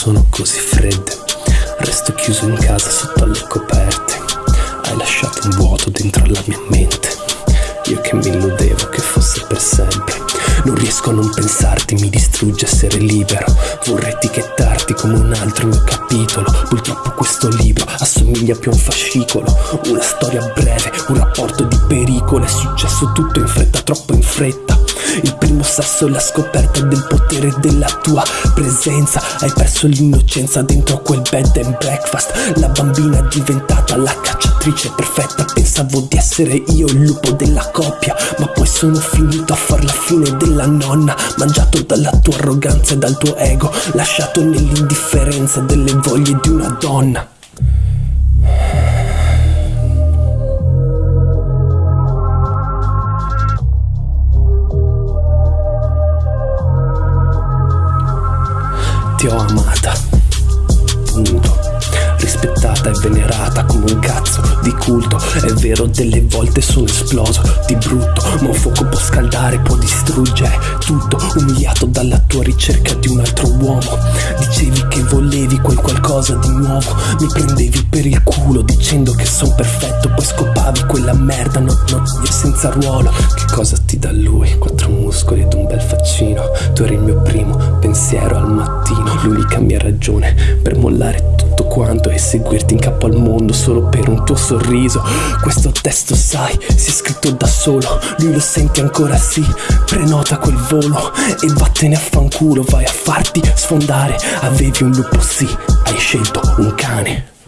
sono così fredde. Resto chiuso in casa sotto alle coperte. Hai lasciato un vuoto dentro la mia mente. Io che mi illudevo che fosse per sempre. Non riesco a non pensarti, mi distrugge essere libero. Vorrei etichettarti come un altro mio capitolo. Purtroppo questo libro assomiglia più a un fascicolo. Una storia breve, un rapporto di pericolo. È successo tutto in fretta, troppo in fretta. Il primo sasso è la scoperta del potere della tua presenza. Hai perso l'innocenza dentro quel bed and breakfast. La bambina è diventata la cacciatrice perfetta. Pensavo di essere io il lupo della coppia Ma poi sono finito a far la fine della nonna. Mangiato dalla tua arroganza e dal tuo ego Lasciato nell'indifferenza delle voglie di una donna Ti ho amata, punto. Rispettata e venerata come un cazzo di culto. È vero, delle volte sono esploso di brutto, ma un fuoco può scaldare, può distruggere tutto. Umiliato dalla tua ricerca di un altro uomo. Dicevi che volevi quel qualcosa di nuovo. Mi prendevi per il culo dicendo che son perfetto, poi scopavi quella merda, no, no, senza ruolo. Che cosa ti dà lui? Quattro muscoli ed un bel faccino. Tu eri il mio primo pensiero al mattino. L'unica mia ragione per mollare tutto quanto e seguirti in capo al mondo solo per un tuo sorriso. Questo testo, sai, si è scritto da solo. Lui lo senti ancora sì. Prenota quel volo e vattene a fanculo. Vai a farti sfondare. Avevi un lupo, sì, hai scelto un cane.